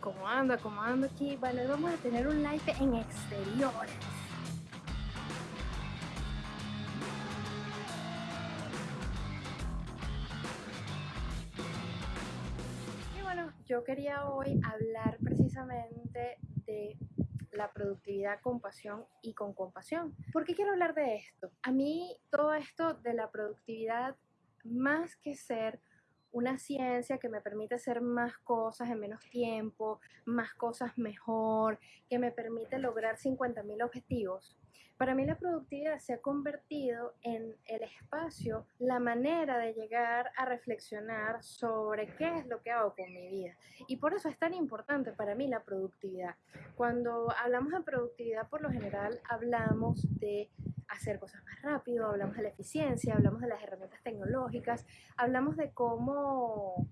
¿Cómo anda? ¿Cómo anda aquí? Hoy vamos a tener un live en exteriores. Y bueno, yo quería hoy hablar precisamente de la productividad con pasión y con compasión. ¿Por qué quiero hablar de esto? A mí todo esto de la productividad, más que ser una ciencia que me permite hacer más cosas en menos tiempo, más cosas mejor, que me permite lograr 50.000 objetivos. Para mí la productividad se ha convertido en el espacio, la manera de llegar a reflexionar sobre qué es lo que hago con mi vida. Y por eso es tan importante para mí la productividad. Cuando hablamos de productividad, por lo general hablamos de hacer cosas más rápido, hablamos de la eficiencia, hablamos de las herramientas tecnológicas, hablamos de cómo,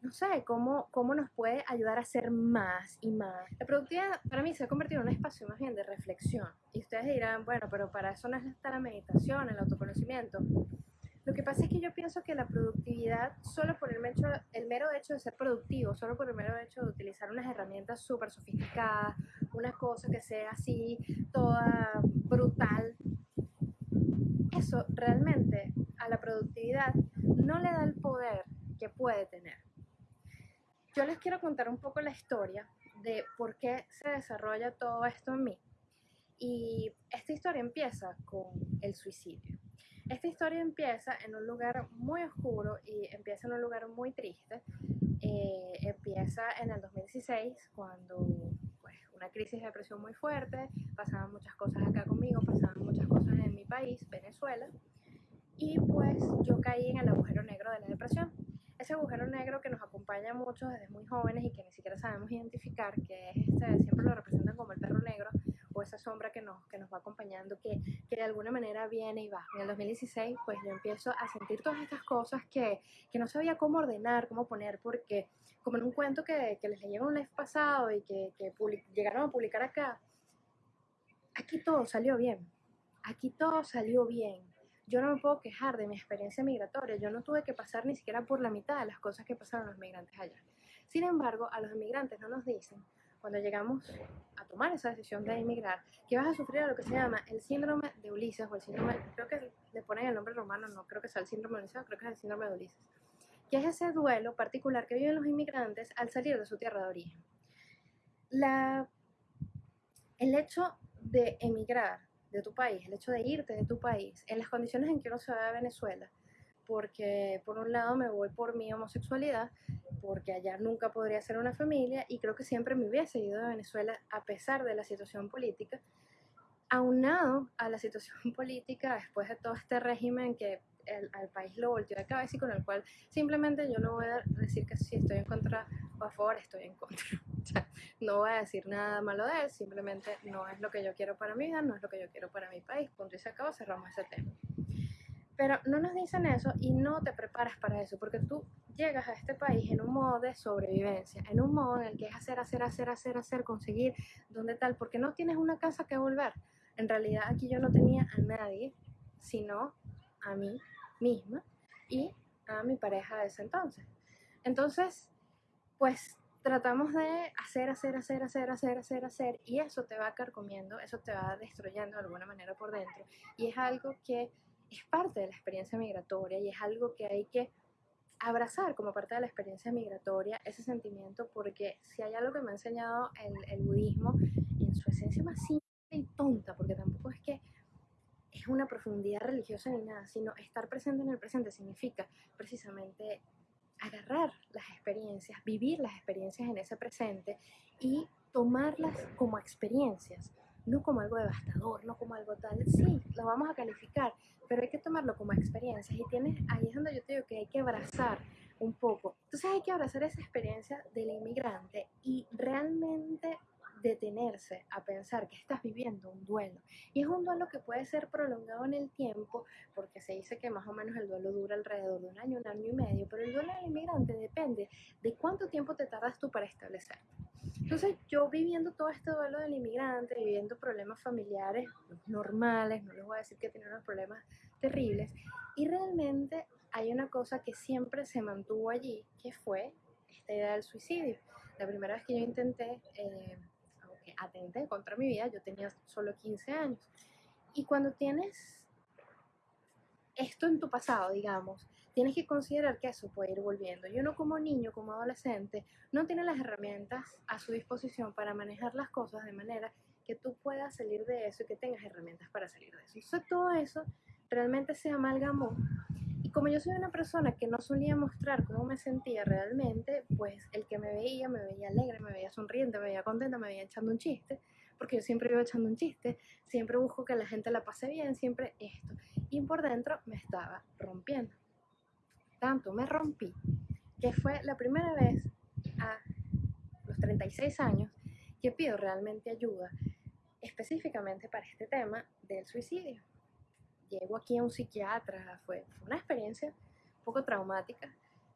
no sé, cómo, cómo nos puede ayudar a hacer más y más. La productividad para mí se ha convertido en un espacio más bien de reflexión. Y ustedes dirán, bueno, pero para eso no está la meditación, el autoconocimiento. Lo que pasa es que yo pienso que la productividad, solo por el, hecho, el mero hecho de ser productivo, solo por el mero hecho de utilizar unas herramientas súper sofisticadas, una cosa que sea así, toda brutal, eso realmente a la productividad no le da el poder que puede tener. Yo les quiero contar un poco la historia de por qué se desarrolla todo esto en mí. Y esta historia empieza con el suicidio. Esta historia empieza en un lugar muy oscuro y empieza en un lugar muy triste. Eh, empieza en el 2016 cuando pues, una crisis de depresión muy fuerte, pasaban muchas cosas acá conmigo, pasaban muchas cosas en mi país, Venezuela, y pues yo caí en el agujero negro de la depresión. Ese agujero negro que nos acompaña mucho desde muy jóvenes y que ni siquiera sabemos identificar, que es este, siempre lo representan como el perro negro, o esa sombra que nos, que nos va acompañando, que, que, de alguna manera viene y va. En el 2016, pues yo empiezo a sentir todas estas cosas que, que no sabía cómo ordenar, cómo poner, porque como en un cuento que, que les leyeron un live pasado y que, que llegaron a publicar acá, aquí todo salió bien. Aquí todo salió bien. Yo no me puedo quejar de mi experiencia migratoria. Yo no tuve que pasar ni siquiera por la mitad de las cosas que pasaron los migrantes allá. Sin embargo, a los inmigrantes no nos dicen cuando llegamos a tomar esa decisión de emigrar, que vas a sufrir lo que se llama el síndrome de Ulises, o el síndrome, creo que le ponen el nombre romano, no creo que sea el síndrome de Ulises, creo que es el síndrome de Ulises, que es ese duelo particular que viven los inmigrantes al salir de su tierra de origen. La, el hecho de emigrar de tu país, el hecho de irte de tu país, en las condiciones en que uno se va a Venezuela, porque por un lado me voy por mi homosexualidad, porque allá nunca podría ser una familia y creo que siempre me hubiese ido de Venezuela a pesar de la situación política, aunado a la situación política después de todo este régimen que el, al país lo volteó de cabeza y con el cual simplemente yo no voy a decir que si estoy en contra o a favor, estoy en contra. no voy a decir nada malo de él, simplemente no es lo que yo quiero para mi vida, no es lo que yo quiero para mi país, punto y se acabó, cerramos ese tema. Pero no nos dicen eso y no te preparas para eso, porque tú llegas a este país en un modo de sobrevivencia, en un modo en el que es hacer, hacer, hacer, hacer, hacer, conseguir, donde tal, porque no tienes una casa que volver. En realidad aquí yo no tenía a nadie, sino a mí misma y a mi pareja de ese entonces. Entonces, pues tratamos de hacer, hacer, hacer, hacer, hacer, hacer, hacer, y eso te va carcomiendo, eso te va destruyendo de alguna manera por dentro. Y es algo que es parte de la experiencia migratoria y es algo que hay que abrazar como parte de la experiencia migratoria, ese sentimiento, porque si hay algo que me ha enseñado el, el budismo en su esencia más simple y tonta, porque tampoco es que es una profundidad religiosa ni nada, sino estar presente en el presente significa precisamente agarrar las experiencias, vivir las experiencias en ese presente y tomarlas como experiencias, no como algo devastador, no como algo tal. Sí, lo vamos a calificar, pero hay que tomarlo como experiencias y tienes, ahí es donde yo te digo que hay que abrazar un poco. Entonces hay que abrazar esa experiencia del inmigrante y realmente detenerse a pensar que estás viviendo un duelo. Y es un duelo que puede ser prolongado en el tiempo, porque se dice que más o menos el duelo dura alrededor de un año, un año y medio, pero el duelo del inmigrante depende de cuánto tiempo te tardas tú para establecer. Entonces yo viviendo todo este duelo del inmigrante, viviendo problemas familiares normales, no les voy a decir que tiene unos problemas terribles, y realmente hay una cosa que siempre se mantuvo allí, que fue esta idea del suicidio la primera vez que yo intenté, eh, atenté contra mi vida, yo tenía solo 15 años. Y cuando tienes esto en tu pasado, digamos, tienes que considerar que eso puede ir volviendo. Y uno como niño, como adolescente, no tiene las herramientas a su disposición para manejar las cosas de manera que tú puedas salir de eso y que tengas herramientas para salir de eso. Entonces todo eso realmente se amalgamó. Y como yo soy una persona que no solía mostrar cómo me sentía realmente, pues el que me veía, me veía alegre, me veía sonriente, me veía contenta, me veía echando un chiste, porque yo siempre iba echando un chiste, siempre busco que la gente la pase bien, siempre esto. Y por dentro me estaba rompiendo. Tanto me rompí que fue la primera vez a los 36 años que pido realmente ayuda específicamente para este tema del suicidio. Llego aquí a un psiquiatra, fue, una experiencia un poco traumática,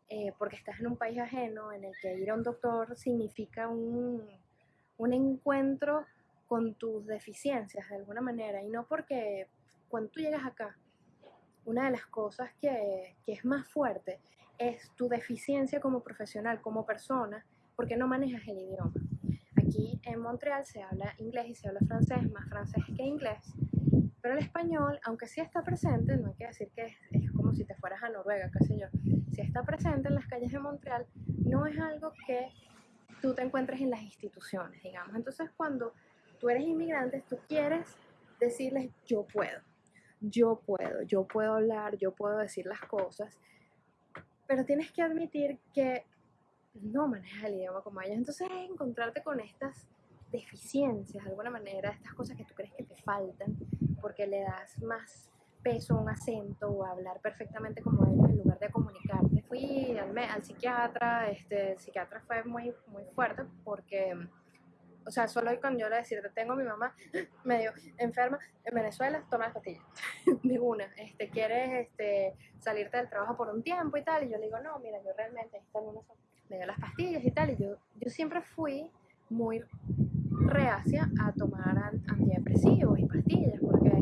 eh, porque estás en un país ajeno en el que ir a un doctor significa un, un encuentro con tus deficiencias de alguna manera, y no porque cuando tú llegas acá, una de las cosas que, que es más fuerte es tu deficiencia como profesional, como persona, porque no manejas el idioma. Aquí en Montreal se habla inglés y se habla francés, más francés que inglés, pero el español, aunque sí está presente, no hay que decir que es, como si te fueras a Noruega, qué sé yo, si está presente en las calles de Montreal, no es algo que tú te encuentres en las instituciones, digamos. Entonces, cuando tú eres inmigrante, tú quieres decirles, yo puedo, yo puedo, yo puedo hablar, yo puedo decir las cosas, pero tienes que admitir que no manejas el idioma como ellos. Entonces es encontrarte con estas deficiencias de alguna manera, estas cosas que tú crees que te faltan, porque le das más peso a un acento o a hablar perfectamente como ellos en lugar de comunicarte. Fui al, al psiquiatra, este, el psiquiatra fue muy, muy fuerte porque, o sea, solo cuando yo le decía, tengo a mi mamá medio enferma en Venezuela, toma las pastillas, de una, este, quieres este, salirte del trabajo por un tiempo y tal, y yo le digo, no, mira, yo realmente, están me dio las pastillas y tal, y yo, yo siempre fui muy reacia a tomar antidepresivos y pastillas, porque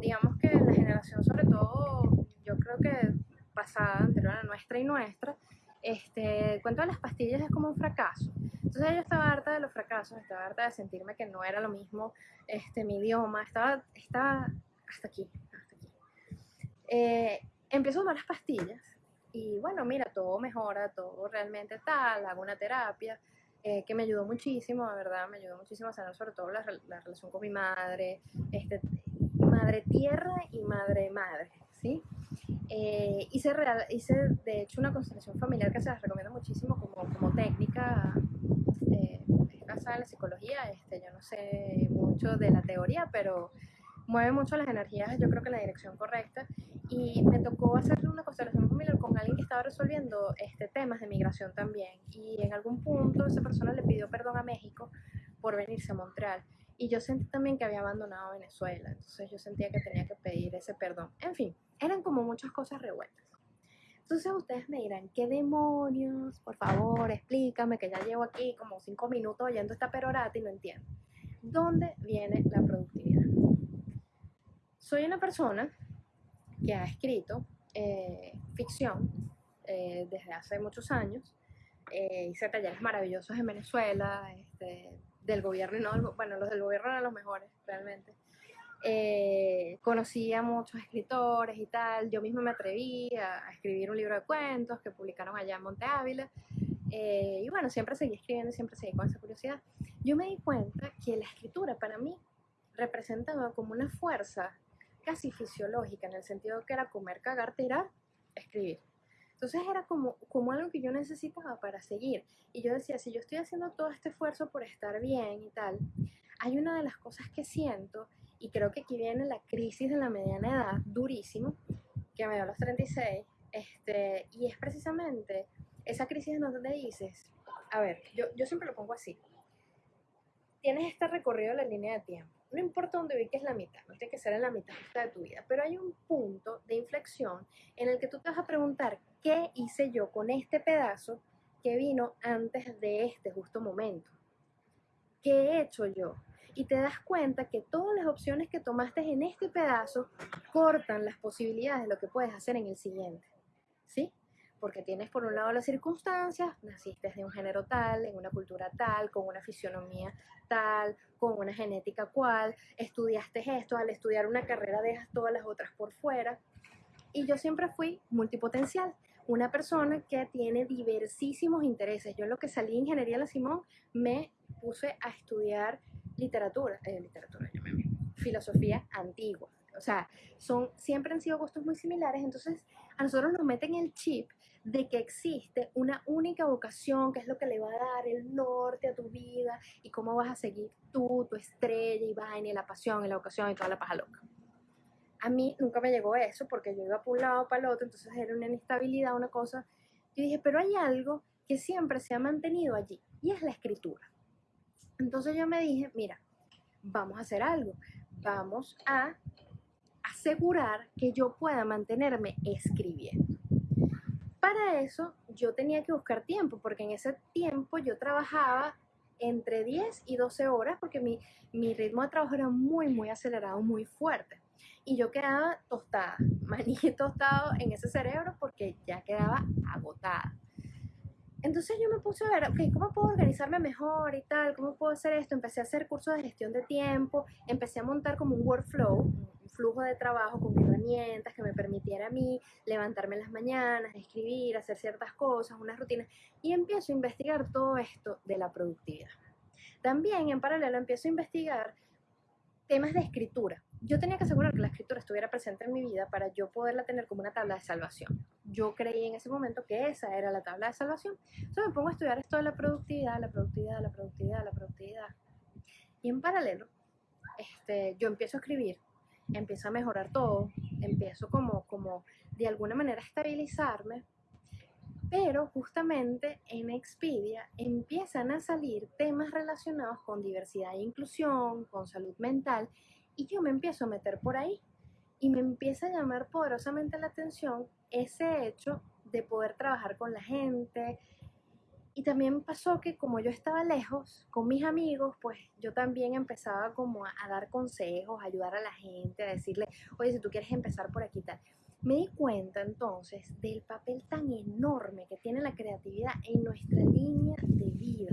digamos que la generación, sobre todo, yo creo que pasada, anterior a nuestra y nuestra, este, cuento de las pastillas es como un fracaso. Entonces yo estaba harta de los fracasos, estaba harta de sentirme que no era lo mismo este, mi idioma, estaba, estaba hasta aquí, hasta aquí. Eh, empiezo a tomar las pastillas y bueno, mira, todo mejora, todo realmente tal, hago una terapia eh, que me ayudó muchísimo, de verdad, me ayudó muchísimo a sanar sobre todo la, relación con mi madre, este, madre tierra y madre madre, ¿sí? Eh, hice, real, hice de hecho una constelación familiar que se las recomiendo muchísimo como, como técnica eh, basada en la psicología, este, yo no sé mucho de la teoría, pero mueve mucho las energías, yo creo que en la dirección correcta. Y me tocó hacer una constelación familiar con alguien que estaba resolviendo este, temas de migración también. Y en algún punto esa persona le pidió perdón a México por venirse a Montreal. Y yo sentí también que había abandonado Venezuela. Entonces yo sentía que tenía que pedir ese perdón. En fin, eran como muchas cosas revueltas. Entonces ustedes me dirán, ¿qué demonios? Por favor, explícame que ya llevo aquí como cinco minutos oyendo esta perorata y no entiendo. ¿Dónde viene la productividad? Soy una persona que ha escrito eh, ficción eh, desde hace muchos años. Eh, hice talleres maravillosos en Venezuela, este, del gobierno, y no, bueno, los del gobierno eran los mejores, realmente. conocí a muchos escritores y tal. Yo misma me atreví a, escribir un libro de cuentos que publicaron allá en Monte Ávila. y bueno, siempre seguí escribiendo, siempre seguí con esa curiosidad. Yo me di cuenta que la escritura para mí representaba como una fuerza casi fisiológica, en el sentido que era comer, cagar, tirar, escribir. Entonces era como, como algo que yo necesitaba para seguir. Y yo decía, si yo estoy haciendo todo este esfuerzo por estar bien y tal, hay una de las cosas que siento, y creo que aquí viene la crisis de la mediana edad, durísimo, que me dio a los 36, este, y es precisamente esa crisis en donde dices, a ver, yo, yo siempre lo pongo así, tienes este recorrido de la línea de tiempo, no importa dónde ubiques la mitad, no tiene que ser en la mitad de tu vida, pero hay un punto de inflexión en el que tú te vas a preguntar, ¿qué hice yo con este pedazo que vino antes de este justo momento? ¿Qué he hecho yo? Y te das cuenta que todas las opciones que tomaste en este pedazo cortan las posibilidades de lo que puedes hacer en el siguiente. ¿Sí? Porque tienes por un lado las circunstancias, naciste de un género tal, en una cultura tal, con una fisionomía tal, con una genética cual, estudiaste esto, al estudiar una carrera dejas todas las otras por fuera. Y yo siempre fui multipotencial, una persona que tiene diversísimos intereses. Yo en lo que salí de Ingeniería La Simón me puse a estudiar literatura, eh, literatura, yo me filosofía antigua. O sea, son, siempre han sido gustos muy similares, entonces a nosotros nos meten el chip de que existe una única vocación, que es lo que le va a dar el norte a tu vida y cómo vas a seguir tú, tu estrella y vaina y la pasión y la vocación y toda la paja loca. A mí nunca me llegó eso porque yo iba por un lado para el otro, entonces era una inestabilidad, una cosa. Yo dije, pero hay algo que siempre se ha mantenido allí y es la escritura. Entonces yo me dije, mira, vamos a hacer algo, vamos a asegurar que yo pueda mantenerme escribiendo. Para eso yo tenía que buscar tiempo, porque en ese tiempo yo trabajaba entre 10 y 12 horas, porque mi, mi ritmo de trabajo era muy, muy acelerado, muy fuerte. Y yo quedaba tostada, maní tostado en ese cerebro porque ya quedaba agotada. Entonces yo me puse a ver, ok, ¿cómo puedo organizarme mejor y tal? ¿Cómo puedo hacer esto? Empecé a hacer cursos de gestión de tiempo, empecé a montar como un workflow, flujo de trabajo con herramientas que me permitiera a mí levantarme en las mañanas, escribir, hacer ciertas cosas, unas rutinas, y empiezo a investigar todo esto de la productividad. También en paralelo empiezo a investigar temas de escritura. Yo tenía que asegurar que la escritura estuviera presente en mi vida para yo poderla tener como una tabla de salvación yo creí en ese momento que esa era la tabla de salvación. Entonces me pongo a estudiar esto de la productividad, la productividad, la productividad, la productividad. Y en paralelo, este, yo empiezo a escribir, empiezo a mejorar todo, empiezo como, como de alguna manera a estabilizarme, pero justamente en Expedia empiezan a salir temas relacionados con diversidad e inclusión, con salud mental, y yo me empiezo a meter por ahí y me empieza a llamar poderosamente la atención ese hecho de poder trabajar con la gente. Y también pasó que como yo estaba lejos con mis amigos, pues yo también empezaba como a, dar consejos, a ayudar a la gente, a decirle, oye, si tú quieres empezar por aquí tal. Me di cuenta entonces del papel tan enorme que tiene la creatividad en nuestra línea de vida.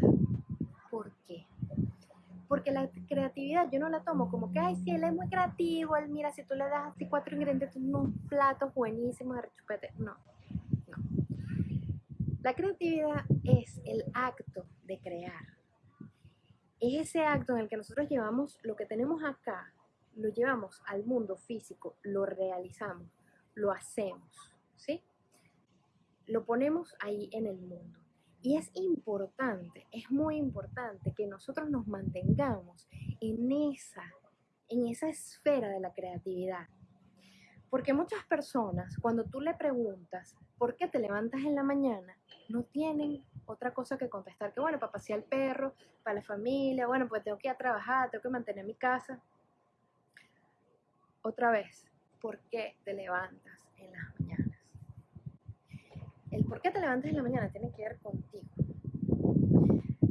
¿Por qué? porque la creatividad yo no la tomo como que, ay, si él es muy creativo, él mira, si tú le das así cuatro ingredientes, unos platos buenísimos de rechupete. No, no. La creatividad es el acto de crear. Es ese acto en el que nosotros llevamos lo que tenemos acá, lo llevamos al mundo físico, lo realizamos, lo hacemos, ¿sí? Lo ponemos ahí en el mundo. Y es importante, es muy importante que nosotros nos mantengamos en esa, en esa esfera de la creatividad. Porque muchas personas, cuando tú le preguntas por qué te levantas en la mañana, no tienen otra cosa que contestar que, bueno, para pasear el perro, para la familia, bueno, pues tengo que ir a trabajar, tengo que mantener mi casa. Otra vez, ¿por qué te levantas en las mañanas? El por qué te levantas en la mañana tiene que ver contigo.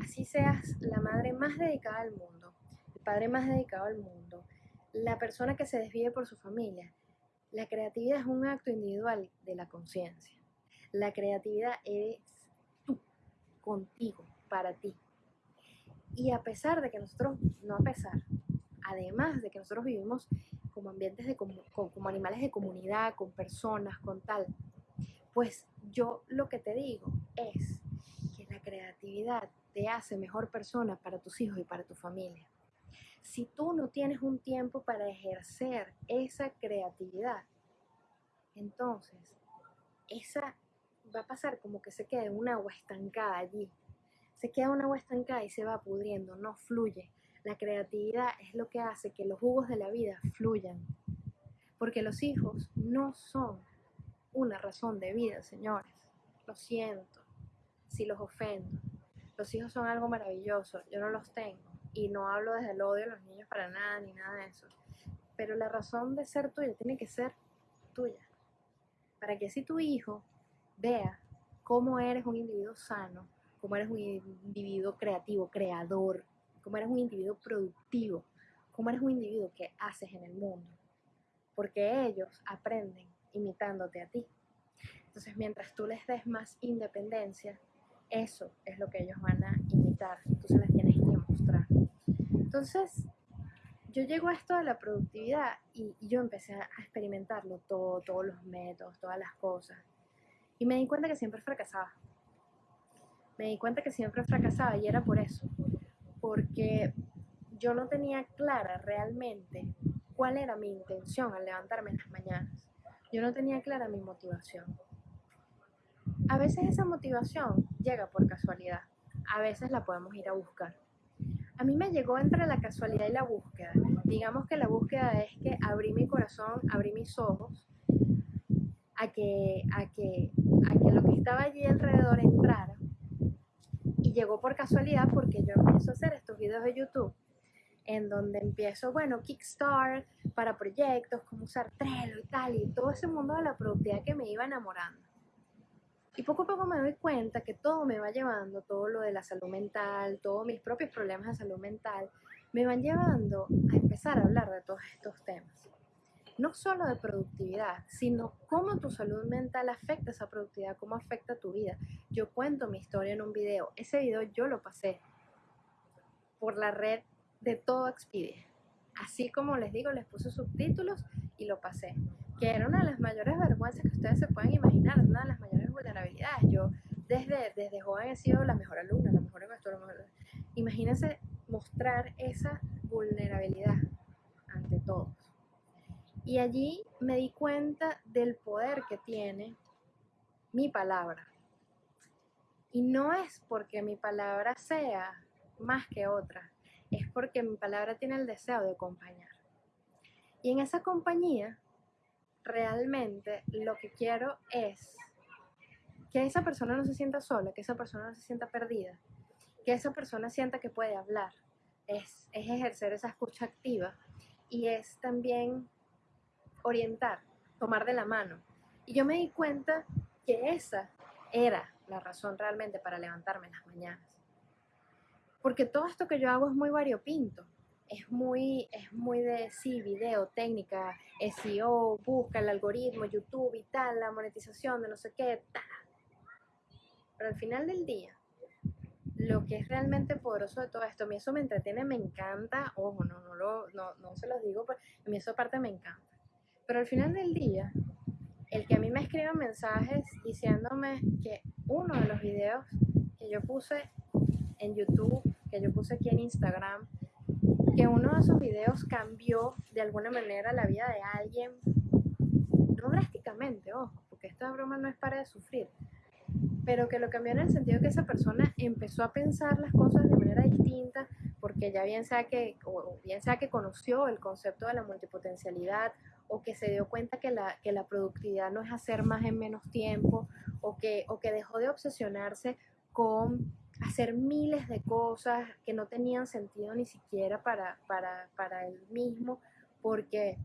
Así seas la madre más dedicada al mundo, el padre más dedicado al mundo, la persona que se desvive por su familia. La creatividad es un acto individual de la conciencia. La creatividad es tú, contigo, para ti. Y a pesar de que nosotros, no a pesar, además de que nosotros vivimos como ambientes de como, como animales de comunidad, con personas, con tal, pues yo lo que te digo es que la creatividad te hace mejor persona para tus hijos y para tu familia. Si tú no tienes un tiempo para ejercer esa creatividad, entonces esa va a pasar como que se quede un agua estancada allí. Se queda un agua estancada y se va pudriendo, no fluye. La creatividad es lo que hace que los jugos de la vida fluyan. Porque los hijos no son una razón de vida, señores. Lo siento si los ofendo. Los hijos son algo maravilloso, yo no los tengo. Y no hablo desde el odio a los niños para nada, ni nada de eso. Pero la razón de ser tuya tiene que ser tuya. Para que si tu hijo vea cómo eres un individuo sano, cómo eres un individuo creativo, creador, cómo eres un individuo productivo, cómo eres un individuo que haces en el mundo. Porque ellos aprenden imitándote a ti. Entonces, mientras tú les des más independencia, eso es lo que ellos van a imitar. Tú se las tienes que mostrar. Entonces, yo llego a esto de la productividad y, yo empecé a experimentarlo todo, todos los métodos, todas las cosas. Y me di cuenta que siempre fracasaba. Me di cuenta que siempre fracasaba y era por eso. Porque yo no tenía clara realmente cuál era mi intención al levantarme en las mañanas. Yo no tenía clara mi motivación. A veces esa motivación llega por casualidad, a veces la podemos ir a buscar. A mí me llegó entre la casualidad y la búsqueda. Digamos que la búsqueda es que abrí mi corazón, abrí mis ojos a que, a que, a que lo que estaba allí alrededor entrara. Y llegó por casualidad porque yo empiezo a hacer estos videos de YouTube en donde empiezo, bueno, Kickstart para proyectos, cómo usar Trello y tal, y todo ese mundo de la productividad que me iba enamorando. Y poco a poco me doy cuenta que todo me va llevando, todo lo de la salud mental, todos mis propios problemas de salud mental, me van llevando a empezar a hablar de todos estos temas. No solo de productividad, sino cómo tu salud mental afecta esa productividad, cómo afecta tu vida. Yo cuento mi historia en un video. Ese video yo lo pasé por la red de todo Expedia. Así como les digo, les puse subtítulos y lo pasé. Que era una de las mayores vergüenzas que ustedes se pueden imaginar, una de las mayores vulnerabilidades. Yo desde, desde joven he sido la mejor alumna, la mejor maestra. Imagínense mostrar esa vulnerabilidad ante todos. Y allí me di cuenta del poder que tiene mi palabra. Y no es porque mi palabra sea más que otra, es porque mi palabra tiene el deseo de acompañar. Y en esa compañía, realmente lo que quiero es que esa persona no se sienta sola, que esa persona no se sienta perdida, que esa persona sienta que puede hablar. Es, es ejercer esa escucha activa y es también orientar, tomar de la mano. Y yo me di cuenta que esa era la razón realmente para levantarme en las mañanas porque todo esto que yo hago es muy variopinto. Es muy, es muy de, sí, video, técnica, SEO, busca el algoritmo, YouTube y tal, la monetización de no sé qué, tal. Pero al final del día, lo que es realmente poderoso de todo esto, a mí eso me entretiene, me encanta, ojo, no, no, lo, no, no se los digo, a mí eso aparte me encanta. Pero al final del día, el que a mí me escriban mensajes diciéndome que uno de los videos que yo puse en YouTube, que yo puse aquí en Instagram, que uno de esos videos cambió de alguna manera la vida de alguien, no drásticamente, ojo, porque esta broma no es para de sufrir, pero que lo cambió en el sentido que esa persona empezó a pensar las cosas de manera distinta, porque ya bien sea que, o bien sea que conoció el concepto de la multipotencialidad, o que se dio cuenta que la, que la productividad no es hacer más en menos tiempo, o que, o que dejó de obsesionarse con hacer miles de cosas que no tenían sentido ni siquiera para, para, para él mismo, porque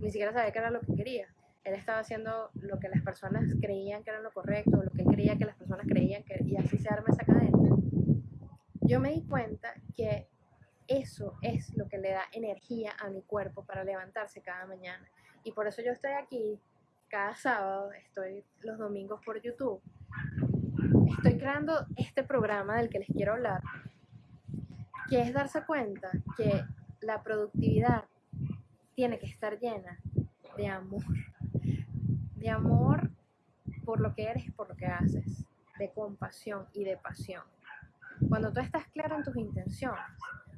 ni siquiera sabía qué era lo que quería. Él estaba haciendo lo que las personas creían que era lo correcto, lo que él creía que las personas creían que, y así se arma esa cadena. Yo me di cuenta que eso es lo que le da energía a mi cuerpo para levantarse cada mañana. Y por eso yo estoy aquí cada sábado, estoy los domingos por YouTube estoy creando este programa del que les quiero hablar, que es darse cuenta que la productividad tiene que estar llena de amor, de amor por lo que eres y por lo que haces, de compasión y de pasión. Cuando tú estás claro en tus intenciones,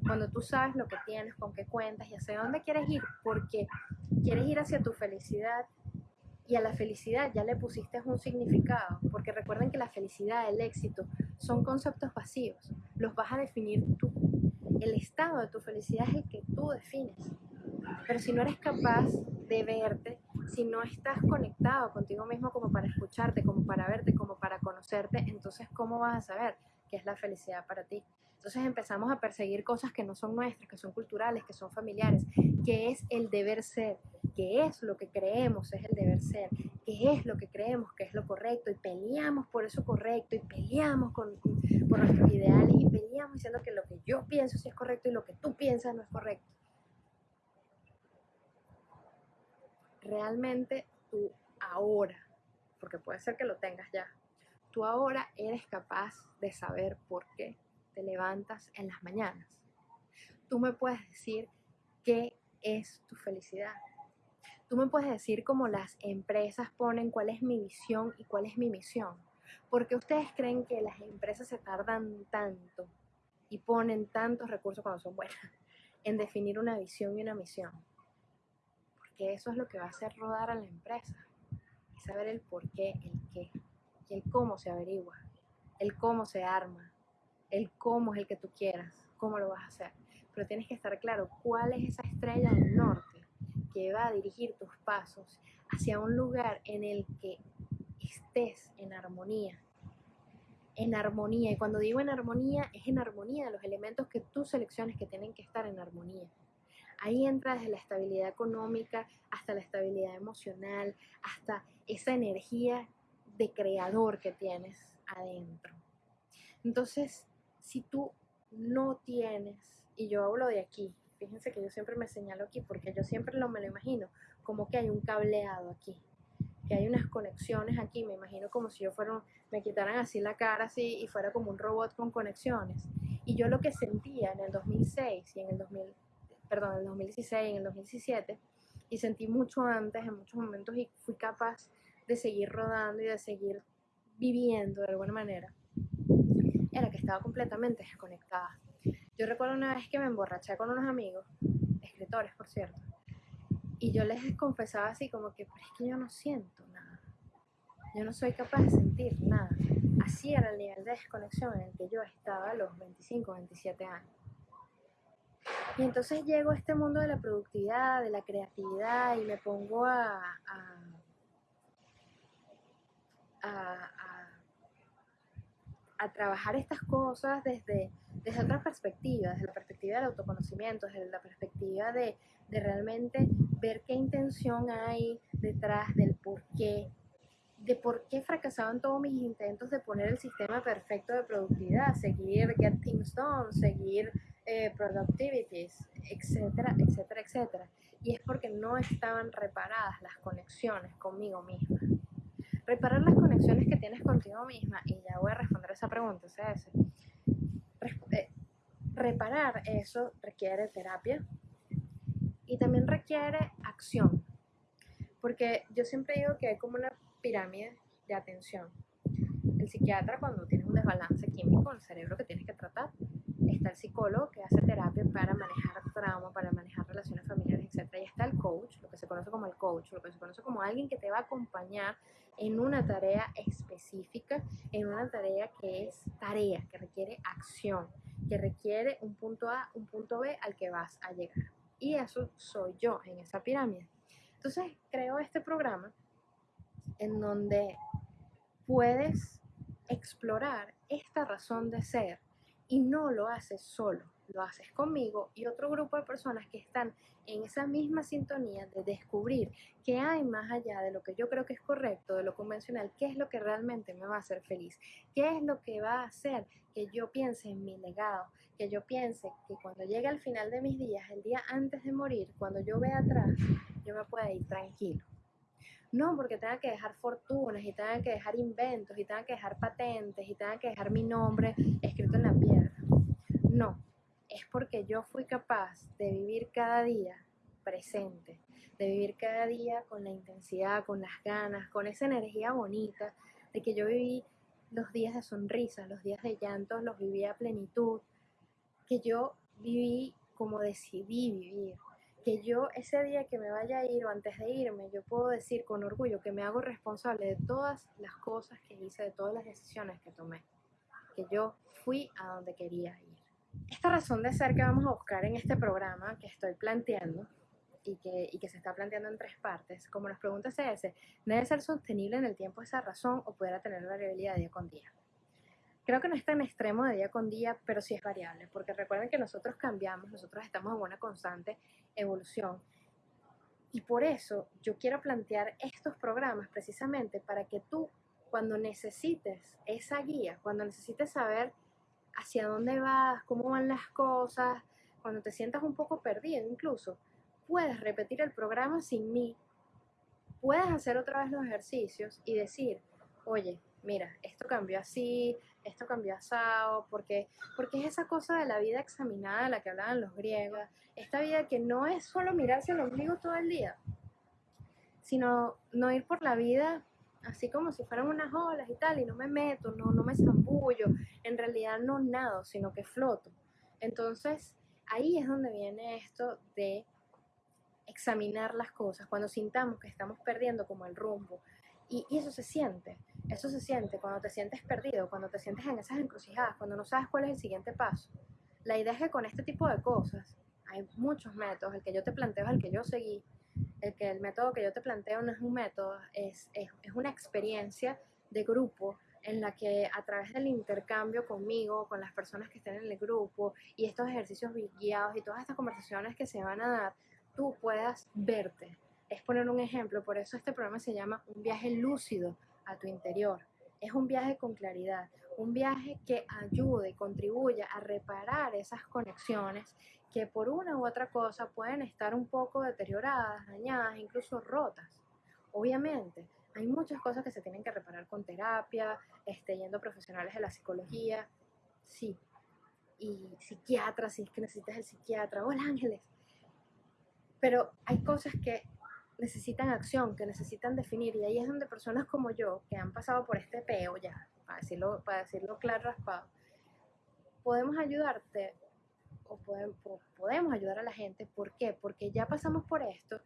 cuando tú sabes lo que tienes, con qué cuentas y hacia dónde quieres ir, porque quieres ir hacia tu felicidad y a la felicidad ya le pusiste un significado, porque recuerden que la felicidad, el éxito, son conceptos vacíos, los vas a definir tú. El estado de tu felicidad es el que tú defines. Pero si no eres capaz de verte, si no estás conectado contigo mismo como para escucharte, como para verte, como para conocerte, entonces ¿cómo vas a saber qué es la felicidad para ti? Entonces empezamos a perseguir cosas que no son nuestras, que son culturales, que son familiares, que es el deber ser, que es lo que creemos es el deber ser, que es lo que creemos que es lo correcto y peleamos por eso correcto y peleamos con, por nuestros ideales y peleamos diciendo que lo que yo pienso sí es correcto y lo que tú piensas no es correcto. Realmente tú ahora porque puede ser que lo tengas ya. Tú ahora eres capaz de saber por qué te levantas en las mañanas. Tú me puedes decir qué es tu felicidad. Tú me puedes decir cómo las empresas ponen cuál es mi visión y cuál es mi misión. Porque ustedes creen que las empresas se tardan tanto y ponen tantos recursos cuando son buenas en definir una visión y una misión. Porque eso es lo que va a hacer rodar a la empresa. Y saber el por qué, el qué y el cómo se averigua, el cómo se arma, el cómo es el que tú quieras, cómo lo vas a hacer. Pero tienes que estar claro cuál es esa estrella del norte que va a dirigir tus pasos hacia un lugar en el que estés en armonía. En armonía. Y cuando digo en armonía, es en armonía de los elementos que tú selecciones que tienen que estar en armonía. Ahí entra desde la estabilidad económica hasta la estabilidad emocional, hasta esa energía de creador que tienes adentro. Entonces, si tú no tienes, y yo hablo de aquí, fíjense que yo siempre me señalo aquí porque yo siempre lo me lo imagino, como que hay un cableado aquí, que hay unas conexiones aquí, me imagino como si yo fuera, me quitaran así la cara así y fuera como un robot con conexiones. Y yo lo que sentía en el 2006 y en el 2000, perdón, en el 2016 y en el 2017, y sentí mucho antes en muchos momentos y fui capaz de seguir rodando y de seguir viviendo de alguna manera, era que estaba completamente desconectada. Yo recuerdo una vez que me emborraché con unos amigos, escritores por cierto, y yo les confesaba así como que, pero es que yo no siento nada, yo no soy capaz de sentir nada. Así era el nivel de desconexión en el que yo estaba a los 25, 27 años. Y entonces llego a este mundo de la productividad, de la creatividad y me pongo a, a, trabajar estas cosas desde, desde otra perspectiva, desde la perspectiva del autoconocimiento, desde la perspectiva de, de realmente ver qué intención hay detrás del por qué, de por qué fracasaban todos mis intentos de poner el sistema perfecto de productividad, seguir Get Things Done, seguir eh, Productivities, etcétera, etcétera, etcétera. Y es porque no estaban reparadas las conexiones conmigo misma. Reparar las conexiones que tienes contigo misma, y ya voy a responder esa pregunta, CS. Eh, reparar eso requiere terapia y también requiere acción. Porque yo siempre digo que hay como una pirámide de atención. El psiquiatra cuando tiene un desbalance químico en el cerebro que tienes que tratar, está el psicólogo que hace terapia para manejar trauma, para manejar relaciones familiares, etc. Y está el coach, lo que se conoce como el coach, lo que se conoce como alguien que te va a acompañar en una tarea específica, en una tarea que es tarea, que requiere acción, que requiere un punto A, un punto B al que vas a llegar. Y eso soy yo en esa pirámide. Entonces creo este programa en donde puedes explorar esta razón de ser y no lo haces solo, lo haces conmigo y otro grupo de personas que están en esa misma sintonía de descubrir qué hay más allá de lo que yo creo que es correcto, de lo convencional, qué es lo que realmente me va a hacer feliz, qué es lo que va a hacer que yo piense en mi legado, que yo piense que cuando llegue al final de mis días, el día antes de morir, cuando yo vea atrás, yo me pueda ir tranquilo. No porque tenga que dejar fortunas y tenga que dejar inventos y tenga que dejar patentes y tenga que dejar mi nombre escrito en la piedra. No, es porque yo fui capaz de vivir cada día presente, de vivir cada día con la intensidad, con las ganas, con esa energía bonita, de que yo viví los días de sonrisas, los días de llantos, los viví a plenitud, que yo viví como decidí vivir, que yo ese día que me vaya a ir o antes de irme, yo puedo decir con orgullo que me hago responsable de todas las cosas que hice, de todas las decisiones que tomé, que yo fui a donde quería ir. Esta razón de ser que vamos a buscar en este programa que estoy planteando y que, y que se está planteando en tres partes, como las preguntas es, ¿debe ser sostenible en el tiempo esa razón o pudiera tener variabilidad día con día? Creo que no es tan extremo de día con día, pero sí es variable, porque recuerden que nosotros cambiamos, nosotros estamos en una constante evolución. Y por eso yo quiero plantear estos programas precisamente para que tú, cuando necesites esa guía, cuando necesites saber hacia dónde vas, cómo van las cosas, cuando te sientas un poco perdido incluso, puedes repetir el programa sin mí. Puedes hacer otra vez los ejercicios y decir, oye, mira, esto cambió así, esto cambió asado, porque, porque es esa cosa de la vida examinada la que hablaban los griegos, esta vida que no es solo mirarse el ombligo todo el día, sino no ir por la vida así como si fueran unas olas y tal, y no me meto, no, no me zambullo, en realidad no nado, sino que floto. Entonces, ahí es donde viene esto de examinar las cosas, cuando sintamos que estamos perdiendo como el rumbo. Y, y, eso se siente, eso se siente cuando te sientes perdido, cuando te sientes en esas encrucijadas, cuando no sabes cuál es el siguiente paso. La idea es que con este tipo de cosas hay muchos métodos, el que yo te planteo es el que yo seguí, el que el método que yo te planteo no es un método, es, es, es una experiencia de grupo en la que a través del intercambio conmigo, con las personas que estén en el grupo y estos ejercicios guiados y todas estas conversaciones que se van a dar, tú puedas verte. Es poner un ejemplo, por eso este programa se llama Un viaje lúcido a tu interior. Es un viaje con claridad, un viaje que ayude, contribuya a reparar esas conexiones que por una u otra cosa pueden estar un poco deterioradas, dañadas, incluso rotas. Obviamente, hay muchas cosas que se tienen que reparar con terapia, este, yendo profesionales de la psicología, sí. Y psiquiatras, si es que necesitas el psiquiatra, hola ángeles. Pero hay cosas que necesitan acción, que necesitan definir, y ahí es donde personas como yo, que han pasado por este peo ya, para decirlo, para decirlo claro, raspado, podemos ayudarte o podemos, podemos ayudar a la gente. ¿Por qué? Porque ya pasamos por esto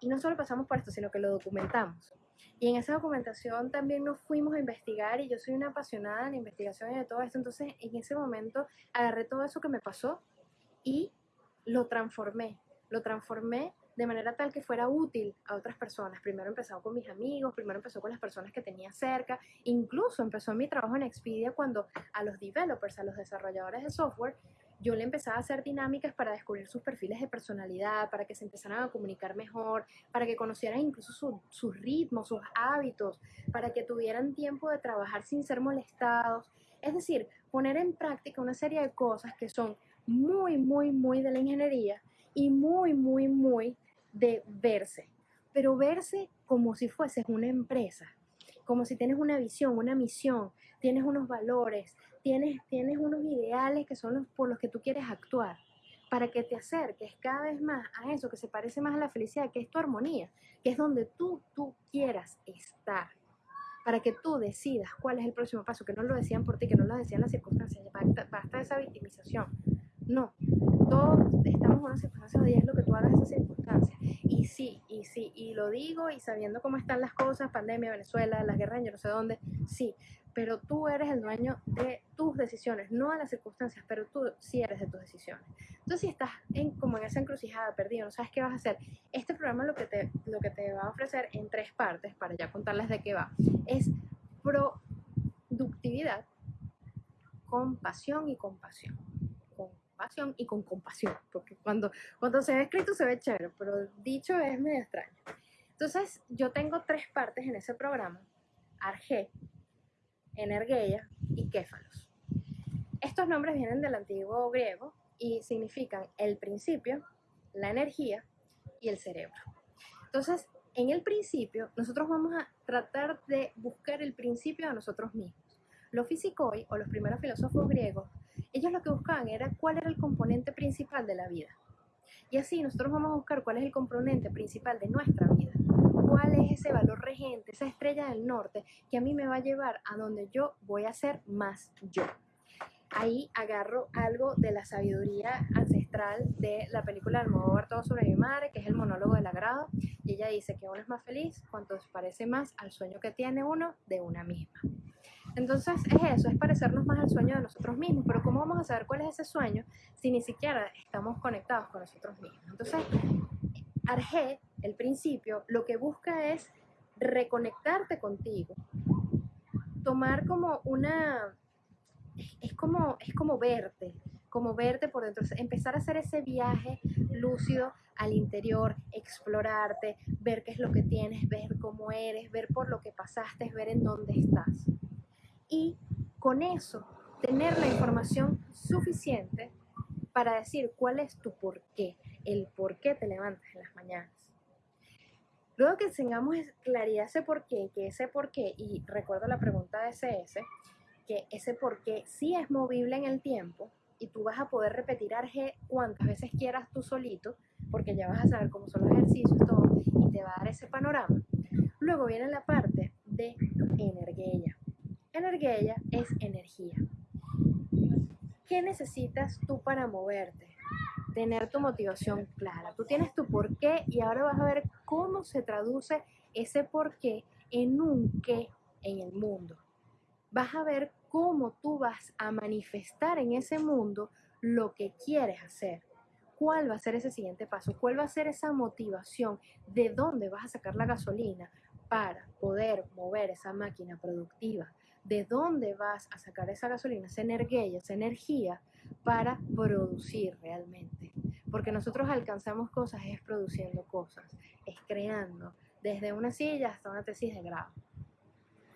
y no solo pasamos por esto, sino que lo documentamos. Y en esa documentación también nos fuimos a investigar y yo soy una apasionada en investigación y de todo esto. Entonces, en ese momento agarré todo eso que me pasó y lo transformé. Lo transformé de manera tal que fuera útil a otras personas. Primero empezó con mis amigos, primero empezó con las personas que tenía cerca, incluso empezó mi trabajo en Expedia cuando a los developers, a los desarrolladores de software, yo le empezaba a hacer dinámicas para descubrir sus perfiles de personalidad, para que se empezaran a comunicar mejor, para que conocieran incluso sus ritmos, sus hábitos, para que tuvieran tiempo de trabajar sin ser molestados. Es decir, poner en práctica una serie de cosas que son muy, muy, muy de la ingeniería y muy, muy, muy de verse. Pero verse como si fueses una empresa, como si tienes una visión, una misión, tienes unos valores, tienes, tienes unos ideales que son los por los que tú quieres actuar, para que te acerques cada vez más a eso que se parece más a la felicidad, que es tu armonía, que es donde tú, tú quieras estar, para que tú decidas cuál es el próximo paso, que no lo decían por ti, que no lo decían las circunstancias, basta, basta esa victimización. No, todos una circunstancia y es lo que tú hagas esa circunstancia. Y sí, y sí, y lo digo y sabiendo cómo están las cosas, pandemia, Venezuela, las guerras yo no sé dónde, sí, pero tú eres el dueño de tus decisiones, no de las circunstancias, pero tú sí eres de tus decisiones. Entonces, si estás en, como en esa encrucijada, perdido, no sabes qué vas a hacer, este programa lo que, te, lo que te va a ofrecer en tres partes, para ya contarles de qué va, es productividad, compasión y compasión. Y con compasión, porque cuando, cuando se ve escrito se ve chévere, pero dicho es medio extraño. Entonces, yo tengo tres partes en ese programa. Arge, Energeia y Kéfalos. Estos nombres vienen del antiguo griego y significan el principio, la energía y el cerebro. Entonces, en el principio, nosotros vamos a tratar de buscar el principio de nosotros mismos. Los físicos o los primeros filósofos griegos, ellos lo que buscaban era cuál era el componente principal de la vida. Y así nosotros vamos a buscar cuál es el componente principal de nuestra vida cuál es ese valor regente, esa estrella del norte que a mí me va a llevar a donde yo voy a ser más yo. Ahí agarro algo de la sabiduría ancestral de la película Almodóvar Todo sobre mi madre, que es el monólogo del agrado, y ella dice que uno es más feliz cuanto se parece más al sueño que tiene uno de una misma. Entonces es eso, es parecernos más al sueño de nosotros mismos, pero ¿cómo vamos a saber cuál es ese sueño si ni siquiera estamos conectados con nosotros mismos? Entonces, Arge el principio, lo que busca es reconectarte contigo, tomar como una, es como, es como verte, como verte por dentro, empezar a hacer ese viaje lúcido al interior, explorarte, ver qué es lo que tienes, ver cómo eres, ver por lo que pasaste, ver en dónde estás. Y con eso, tener la información suficiente para decir cuál es tu por qué, el por qué te levantas en las mañanas Luego que tengamos claridad ese por qué, que ese por qué, y recuerdo la pregunta de SS, que ese por qué sí es movible en el tiempo y tú vas a poder repetir ARG cuantas veces quieras tú solito, porque ya vas a saber cómo son los ejercicios, todo, y te va a dar ese panorama. Luego viene la parte de energía. Energía es energía. ¿Qué necesitas tú para moverte? Tener tu motivación clara. Tú tienes tu por qué y ahora vas a ver cómo se traduce ese por qué en un qué en el mundo. Vas a ver cómo tú vas a manifestar en ese mundo lo que quieres hacer. ¿Cuál va a ser ese siguiente paso? ¿Cuál va a ser esa motivación? ¿De dónde vas a sacar la gasolina para poder mover esa máquina productiva? De dónde vas a sacar esa gasolina, esa energía, esa energía para producir realmente. Porque nosotros alcanzamos cosas es produciendo cosas, es creando, desde una silla hasta una tesis de grado.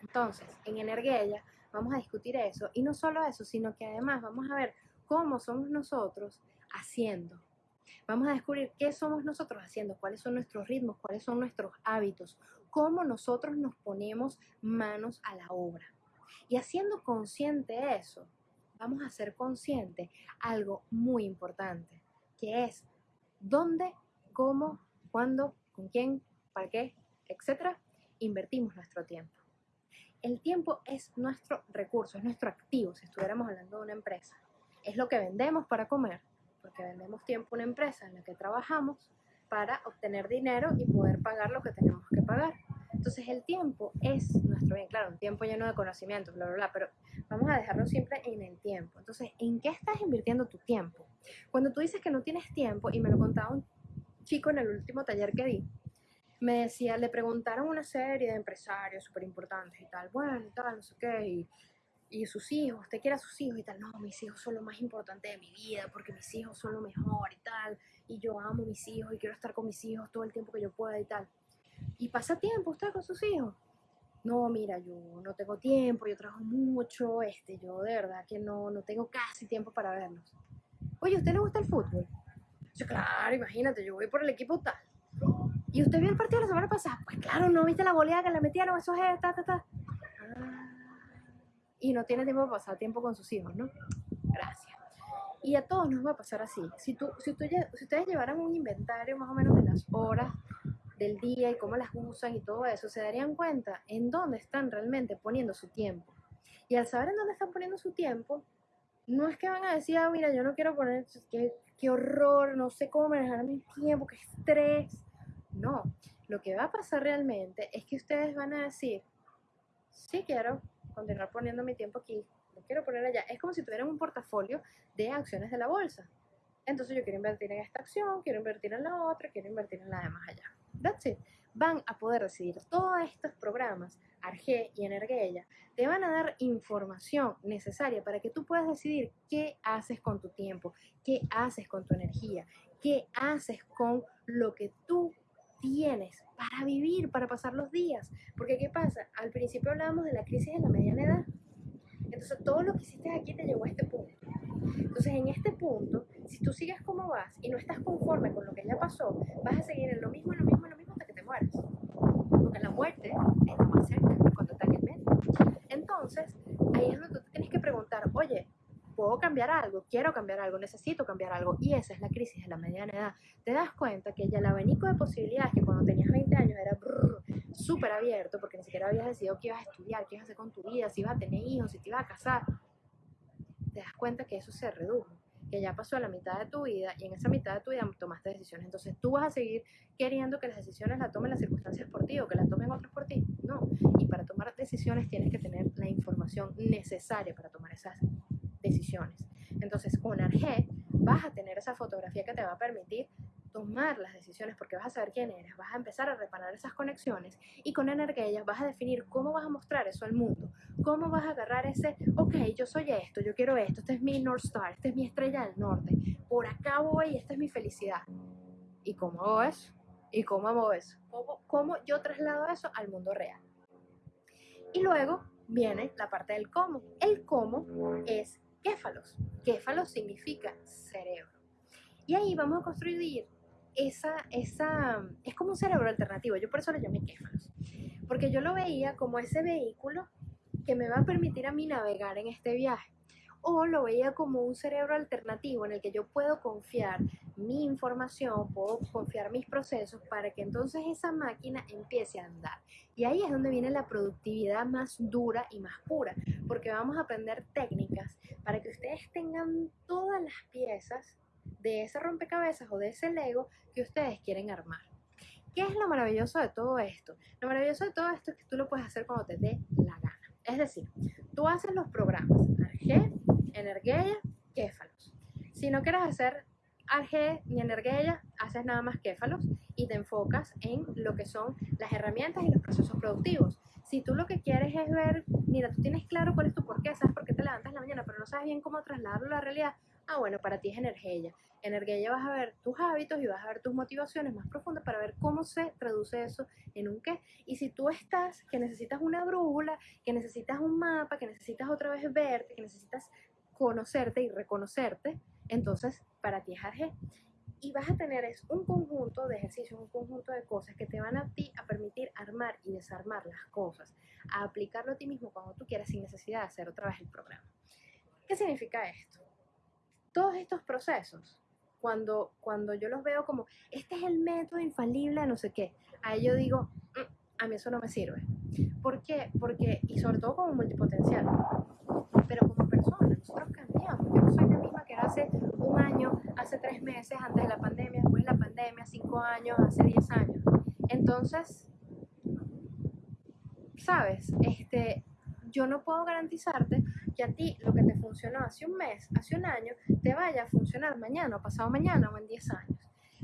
Entonces, en Energía vamos a discutir eso, y no solo eso, sino que además vamos a ver cómo somos nosotros haciendo. Vamos a descubrir qué somos nosotros haciendo, cuáles son nuestros ritmos, cuáles son nuestros hábitos, cómo nosotros nos ponemos manos a la obra. Y haciendo consciente eso, vamos a ser consciente algo muy importante, que es dónde, cómo, cuándo, con quién, para qué, etcétera, invertimos nuestro tiempo. El tiempo es nuestro recurso, es nuestro activo, si estuviéramos hablando de una empresa. Es lo que vendemos para comer, porque vendemos tiempo a una empresa en la que trabajamos para obtener dinero y poder pagar lo que tenemos que pagar. Entonces el tiempo es nuestro bien, claro, un tiempo lleno de conocimiento, bla, bla, bla, pero vamos a dejarlo siempre en el tiempo. Entonces, ¿en qué estás invirtiendo tu tiempo? Cuando tú dices que no tienes tiempo, y me lo contaba un chico en el último taller que di, me decía, le preguntaron una serie de empresarios súper importantes y tal, bueno, y tal, no sé qué, y, sus hijos, usted quiere a sus hijos y tal, no, mis hijos son lo más importante de mi vida, porque mis hijos son lo mejor y tal, y yo amo mis hijos y quiero estar con mis hijos todo el tiempo que yo pueda y tal. ¿Y pasa tiempo usted con sus hijos? No, mira, yo no tengo tiempo, yo trabajo mucho, este, yo de verdad que no, no tengo casi tiempo para verlos. Oye, ¿usted le gusta el fútbol? Yo, claro, imagínate, yo voy por el equipo tal. ¿Y usted vio el partido la semana pasada? Pues claro, ¿no viste la goleada que le metieron? Eso es, ta, ta, ta. Ah, y no tiene tiempo para pasar tiempo con sus hijos, ¿no? Gracias. Y a todos nos va a pasar así. Si, tú, si, tú, si ustedes llevaran un inventario más o menos de las horas del día y cómo las usan y todo eso, se darían cuenta en dónde están realmente poniendo su tiempo. Y al saber en dónde están poniendo su tiempo, no es que van a decir, ah, mira, yo no quiero poner, qué, qué horror, no sé cómo manejar mi tiempo, qué estrés. No, lo que va a pasar realmente es que ustedes van a decir, sí quiero continuar poniendo mi tiempo aquí, lo quiero poner allá. Es como si tuvieran un portafolio de acciones de la bolsa. Entonces yo quiero invertir en esta acción, quiero invertir en la otra, quiero invertir en la de más allá. That's it. Van a poder decidir todos estos programas, Arge y Energía, te van a dar información necesaria para que tú puedas decidir qué haces con tu tiempo, qué haces con tu energía, qué haces con lo que tú tienes para vivir, para pasar los días. Porque ¿qué pasa? Al principio hablábamos de la crisis de la mediana edad. Entonces todo lo que hiciste aquí te llevó a este punto. Entonces en este punto, si tú sigues como vas y no estás conforme con lo que ya pasó, vas a seguir en lo mismo, en lo mismo, en lo mismo hasta que te mueras. Porque la muerte está más cerca cuando está en el medio. Entonces, ahí es donde tú tienes que preguntar, oye, ¿puedo cambiar algo? Quiero cambiar algo, necesito cambiar algo. Y esa es la crisis de la mediana edad. Te das cuenta que ya el abanico de posibilidades que cuando tenías 20 años era súper abierto, porque ni siquiera habías decidido qué ibas a estudiar, qué ibas a hacer con tu vida, si ibas a tener hijos, si te ibas a casar te das cuenta que eso se redujo, que ya pasó a la mitad de tu vida y en esa mitad de tu vida tomaste decisiones. Entonces tú vas a seguir queriendo que las decisiones las tomen las circunstancias por ti o que las tomen otros por ti. No. Y para tomar decisiones tienes que tener la información necesaria para tomar esas decisiones. Entonces con ARG vas a tener esa fotografía que te va a permitir tomar las decisiones porque vas a saber quién eres, vas a empezar a reparar esas conexiones y con energía vas a definir cómo vas a mostrar eso al mundo, cómo vas a agarrar ese, ok, yo soy esto, yo quiero esto, este es mi North Star, esta es mi estrella del norte, por acá voy esta es mi felicidad. ¿Y cómo hago eso? ¿Y cómo hago eso? ¿Cómo, cómo yo traslado eso al mundo real? Y luego viene la parte del cómo. El cómo es kéfalos. Kéfalos significa cerebro. Y ahí vamos a construir esa, esa, es como un cerebro alternativo, yo por eso lo llamé Kéfalos, porque yo lo veía como ese vehículo que me va a permitir a mí navegar en este viaje o lo veía como un cerebro alternativo en el que yo puedo confiar mi información, puedo confiar mis procesos para que entonces esa máquina empiece a andar. Y ahí es donde viene la productividad más dura y más pura, porque vamos a aprender técnicas para que ustedes tengan todas las piezas de ese rompecabezas o de ese Lego que ustedes quieren armar. ¿Qué es lo maravilloso de todo esto? Lo maravilloso de todo esto es que tú lo puedes hacer cuando te dé la. Es decir, tú haces los programas Arge, Energía, Kéfalos. Si no quieres hacer Arge ni Energía, haces nada más Kéfalos y te enfocas en lo que son las herramientas y los procesos productivos. Si tú lo que quieres es ver, mira, tú tienes claro cuál es tu porqué, sabes por qué te levantas en la mañana, pero no sabes bien cómo trasladarlo a la realidad, ah, bueno, para ti es energía. Energía vas a ver tus hábitos y vas a ver tus motivaciones más profundas para ver cómo se traduce eso en un qué. Y si tú estás, que necesitas una brújula, que necesitas un mapa, que necesitas otra vez verte, que necesitas conocerte y reconocerte, entonces para ti es ARG. Y vas a tener es un conjunto de ejercicios, un conjunto de cosas que te van a ti a permitir armar y desarmar las cosas, a aplicarlo a ti mismo cuando tú quieras sin necesidad de hacer otra vez el programa. ¿Qué significa esto? Todos estos procesos, cuando, cuando yo los veo como, este es el método infalible no sé qué, a ello digo, mm, a mí eso no me sirve. ¿Por qué? Porque, y sobre todo como multipotencial, pero como persona, nosotros cambiamos. Yo no soy la misma que era hace un año, hace tres meses, antes de la pandemia, después de la pandemia, cinco años, hace diez años. Entonces, ¿sabes? Este, yo no puedo garantizarte que a ti lo que te funcionó hace un mes, hace un año, te vaya a funcionar mañana o pasado mañana o en diez años.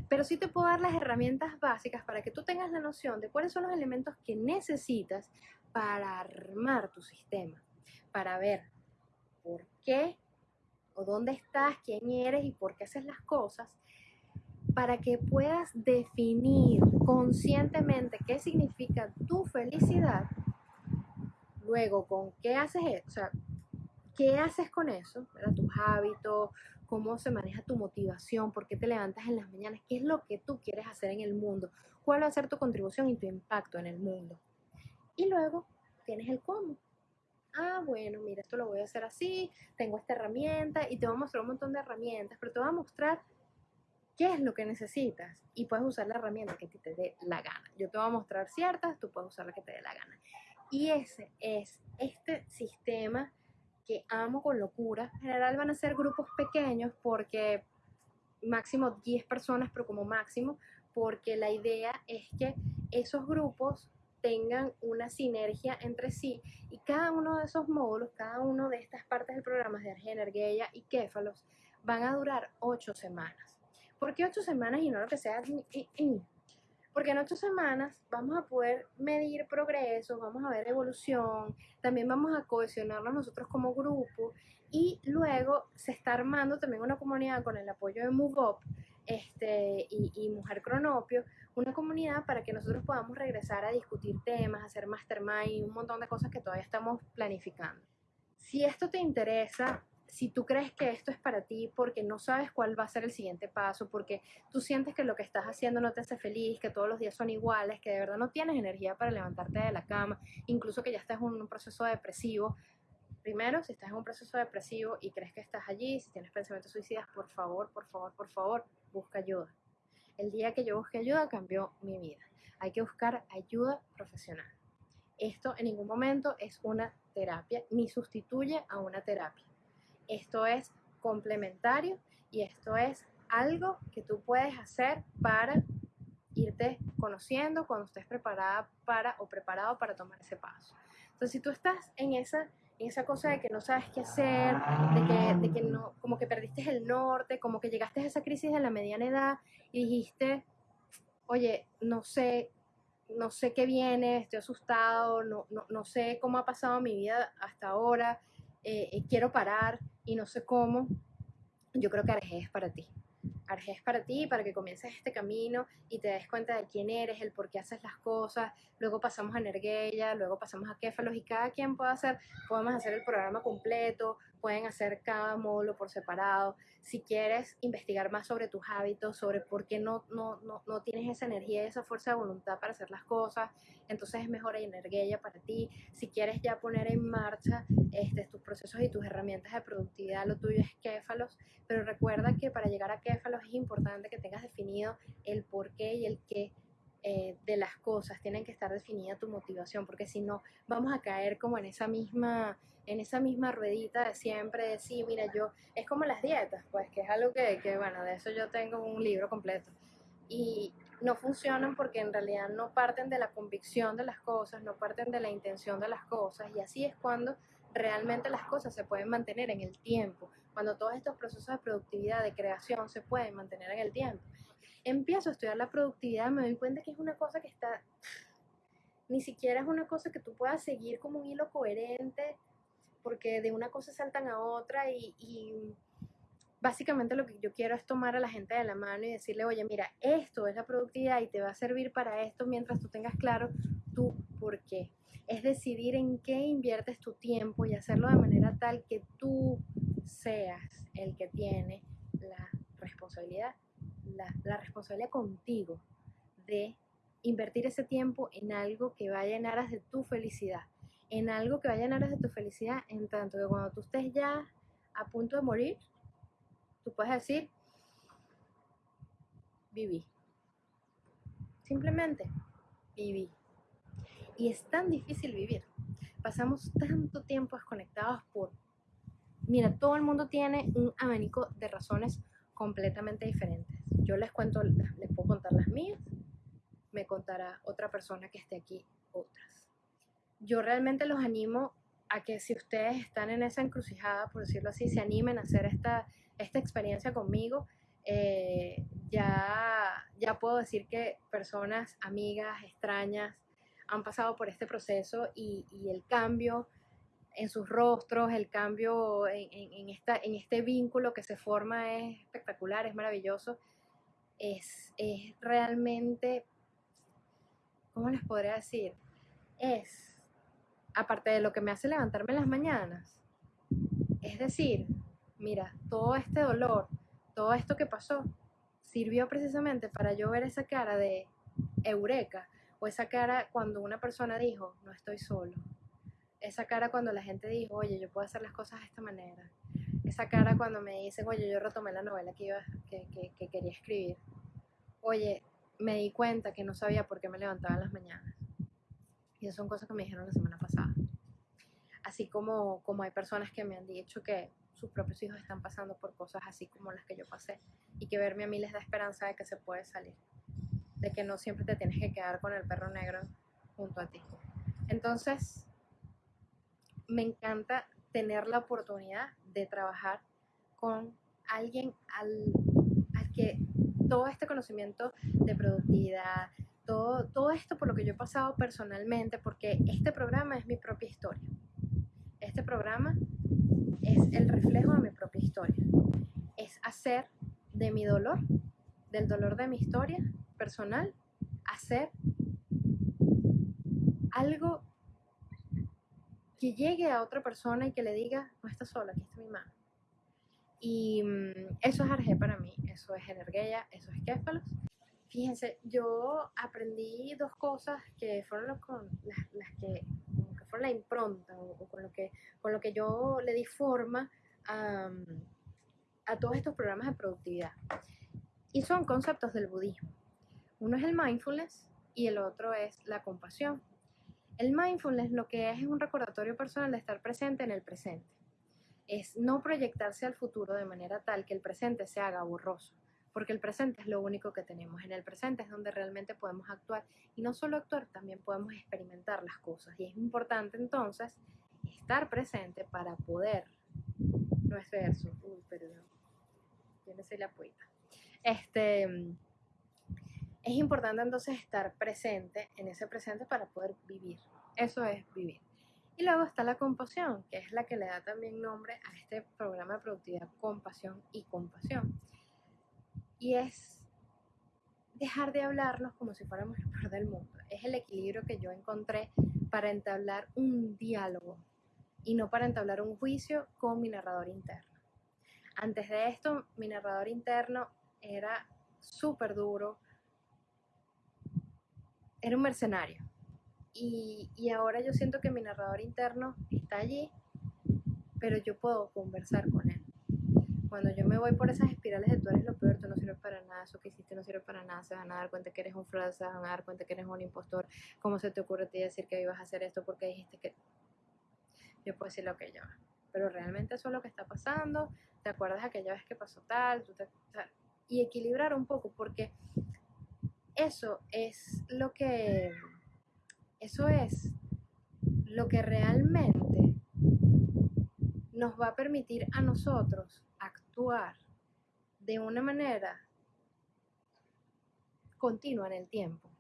Pero sí te puedo dar las herramientas básicas para que tú tengas la noción de cuáles son los elementos que necesitas para armar tu sistema, para ver por qué o dónde estás, quién eres y por qué haces las cosas, para que puedas definir conscientemente qué significa tu felicidad, luego con qué haces eso, o sea, qué haces con eso, tus hábitos, cómo se maneja tu motivación, por qué te levantas en las mañanas, qué es lo que tú quieres hacer en el mundo, cuál va a ser tu contribución y tu impacto en el mundo. Y luego tienes el cómo ah, bueno, mira, esto lo voy a hacer así, tengo esta herramienta y te voy a mostrar un montón de herramientas, pero te voy a mostrar qué es lo que necesitas y puedes usar la herramienta que te dé la gana. Yo te voy a mostrar ciertas, tú puedes usar la que te dé la gana. Y ese es este sistema que amo con locura. En general van a ser grupos pequeños porque máximo 10 personas, pero como máximo, porque la idea es que esos grupos tengan una sinergia entre sí y cada uno de esos módulos, cada uno de estas partes del programa de Energía y Kéfalos van a durar ocho semanas. ¿Por qué ocho semanas y no lo que sea? Porque en ocho semanas vamos a poder medir progresos, vamos a ver evolución, también vamos a cohesionarnos nosotros como grupo y luego se está armando también una comunidad con el apoyo de MoveUp este, y, y Mujer Cronopio, una comunidad para que nosotros podamos regresar a discutir temas, hacer mastermind un montón de cosas que todavía estamos planificando. Si esto te interesa, si tú crees que esto es para ti porque no sabes cuál va a ser el siguiente paso, porque tú sientes que lo que estás haciendo no te hace feliz, que todos los días son iguales, que de verdad no tienes energía para levantarte de la cama, incluso que ya estás en un proceso depresivo. Primero, si estás en un proceso depresivo y crees que estás allí, si tienes pensamientos suicidas, por favor, por favor, por favor, busca ayuda. El día que yo busqué ayuda cambió mi vida. Hay que buscar ayuda profesional. Esto en ningún momento es una terapia ni sustituye a una terapia. Esto es complementario y esto es algo que tú puedes hacer para irte conociendo cuando estés preparada para o preparado para tomar ese paso. Entonces, si tú estás en esa esa cosa de que no sabes qué hacer, de que, de que no, como que perdiste el norte, como que llegaste a esa crisis de la mediana edad y dijiste, oye, no sé, no sé qué viene, estoy asustado, no, no, no sé cómo ha pasado mi vida hasta ahora, eh, eh, quiero parar y no sé cómo, yo creo que Arge es para ti. Arge es para ti, para que comiences este camino y te des cuenta de quién eres, el por qué haces las cosas. Luego pasamos a Energía, luego pasamos a Kéfalos y cada quien puede hacer, podemos hacer el programa completo, pueden hacer cada módulo por separado. Si quieres investigar más sobre tus hábitos, sobre por qué no, no, no, no tienes esa energía y esa fuerza de voluntad para hacer las cosas, entonces es mejor energía para ti. Si quieres ya poner en marcha este, tus procesos y tus herramientas de productividad, lo tuyo es Kéfalos, pero recuerda que para llegar a Kéfalos es importante que tengas definido el por qué y el qué eh, de las cosas, tienen que estar definida tu motivación, porque si no, vamos a caer como en esa misma en esa misma ruedita de siempre, de sí, mira, yo, es como las dietas, pues, que es algo que, que, bueno, de eso yo tengo un libro completo. Y no funcionan porque en realidad no parten de la convicción de las cosas, no parten de la intención de las cosas, y así es cuando realmente las cosas se pueden mantener en el tiempo, cuando todos estos procesos de productividad, de creación, se pueden mantener en el tiempo empiezo a estudiar la productividad, me doy cuenta que es una cosa que está, ni siquiera es una cosa que tú puedas seguir como un hilo coherente, porque de una cosa saltan a otra y, básicamente lo que yo quiero es tomar a la gente de la mano y decirle, oye, mira, esto es la productividad y te va a servir para esto mientras tú tengas claro tú por qué. Es decidir en qué inviertes tu tiempo y hacerlo de manera tal que tú seas el que tiene la responsabilidad la, responsabilidad contigo de invertir ese tiempo en algo que vaya en aras de tu felicidad, en algo que vaya en aras de tu felicidad, en tanto que cuando tú estés ya a punto de morir, tú puedes decir, viví. Simplemente viví. Y es tan difícil vivir. Pasamos tanto tiempo desconectados por... Mira, todo el mundo tiene un abanico de razones completamente diferentes. Yo les cuento, les puedo contar las mías, me contará otra persona que esté aquí otras. Yo realmente los animo a que si ustedes están en esa encrucijada, por decirlo así, se animen a hacer esta, esta experiencia conmigo. Eh, ya, ya puedo decir que personas, amigas, extrañas, han pasado por este proceso y, y el cambio en sus rostros, el cambio en, esta, en este vínculo que se forma es espectacular, es maravilloso. Es, es realmente, ¿cómo les podría decir? Es, aparte de lo que me hace levantarme en las mañanas, es decir, mira, todo este dolor, todo esto que pasó, sirvió precisamente para yo ver esa cara de eureka o esa cara cuando una persona dijo, no estoy solo, esa cara cuando la gente dijo, oye, yo puedo hacer las cosas de esta manera. Esa cara cuando me dicen, oye, yo retomé la novela que, iba, que, que, quería escribir. Oye, me di cuenta que no sabía por qué me levantaba en las mañanas. Y esas son cosas que me dijeron la semana pasada. Así como, como hay personas que me han dicho que sus propios hijos están pasando por cosas así como las que yo pasé. Y que verme a mí les da esperanza de que se puede salir. De que no siempre te tienes que quedar con el perro negro junto a ti. Entonces, me encanta tener la oportunidad de trabajar con alguien al, que todo este conocimiento de productividad, todo, todo esto por lo que yo he pasado personalmente, porque este programa es mi propia historia. Este programa es el reflejo de mi propia historia. Es hacer de mi dolor, del dolor de mi historia personal, hacer algo que llegue a otra persona y que le diga, no estás sola, aquí está mi mano. Y mm, eso es Arge para mí, eso es Energeia, eso es Kéfalos. Fíjense, yo aprendí dos cosas que fueron con las, que, fueron la impronta o, con, lo que, con lo que yo le di forma a, a todos estos programas de productividad. Y son conceptos del budismo. Uno es el mindfulness y el otro es la compasión. El mindfulness lo que es es un recordatorio personal de estar presente en el presente. Es no proyectarse al futuro de manera tal que el presente se haga borroso, porque el presente es lo único que tenemos. En el presente es donde realmente podemos actuar y no solo actuar, también podemos experimentar las cosas. Y es importante entonces estar presente para poder, no es verso, uy, perdón, ser la poeta. Este, es importante entonces estar presente en ese presente para poder vivir. Eso es vivir. Y luego está la compasión, que es la que le da también nombre a este programa de productividad, compasión y compasión. Y es dejar de hablarnos como si fuéramos el peor del mundo. Es el equilibrio que yo encontré para entablar un diálogo y no para entablar un juicio con mi narrador interno. Antes de esto, mi narrador interno era súper duro, era un mercenario. Y, y, ahora yo siento que mi narrador interno está allí, pero yo puedo conversar con él. Cuando yo me voy por esas espirales de tú eres lo peor, tú no sirves para nada, eso que hiciste no sirve para nada, se van a dar cuenta que eres un fraude, se van a dar cuenta que eres un impostor, ¿cómo se te ocurre a ti decir que ibas a hacer esto porque dijiste que... Yo puedo decir lo que yo, pero realmente eso es lo que está pasando, ¿te acuerdas aquella vez que pasó tal? y equilibrar un poco, porque eso es lo que eso es lo que realmente nos va a permitir a nosotros actuar de una manera continua en el tiempo.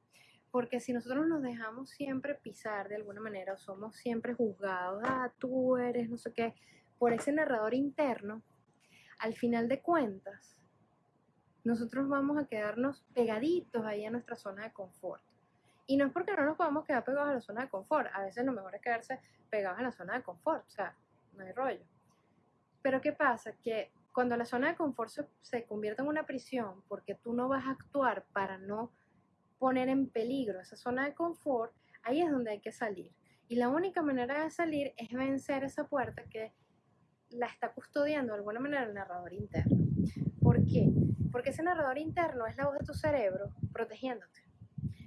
Porque si nosotros nos dejamos siempre pisar de alguna manera o somos siempre juzgados, ah, tú eres no sé qué, por ese narrador interno, al final de cuentas, nosotros vamos a quedarnos pegaditos ahí a nuestra zona de confort. Y no es porque no nos podamos quedar pegados a la zona de confort. A veces lo mejor es quedarse pegados a la zona de confort. O sea, no hay rollo. Pero ¿qué pasa? Que cuando la zona de confort se, convierte en una prisión porque tú no vas a actuar para no poner en peligro esa zona de confort, ahí es donde hay que salir. Y la única manera de salir es vencer esa puerta que la está custodiando de alguna manera el narrador interno. ¿Por qué? Porque ese narrador interno es la voz de tu cerebro protegiéndote.